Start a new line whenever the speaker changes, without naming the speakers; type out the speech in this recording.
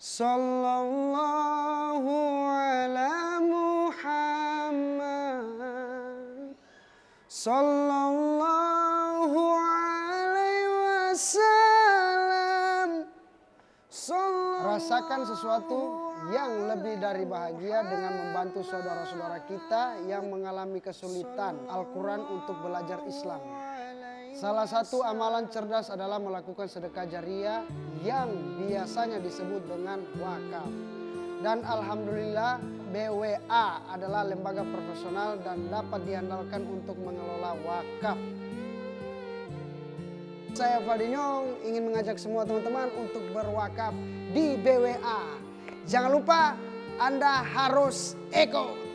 Sallallahu ala Muhammad Sallallahu alaihi wasallam Rasakan sesuatu yang lebih dari bahagia dengan membantu saudara-saudara kita yang mengalami kesulitan Al-Quran untuk belajar Islam. Salah satu amalan cerdas adalah melakukan sedekah jariah yang biasanya disebut dengan wakaf. Dan Alhamdulillah BWA adalah lembaga profesional dan dapat diandalkan untuk mengelola wakaf. Saya Fadinyong ingin mengajak semua teman-teman untuk berwakaf di BWA. Jangan lupa Anda harus eko.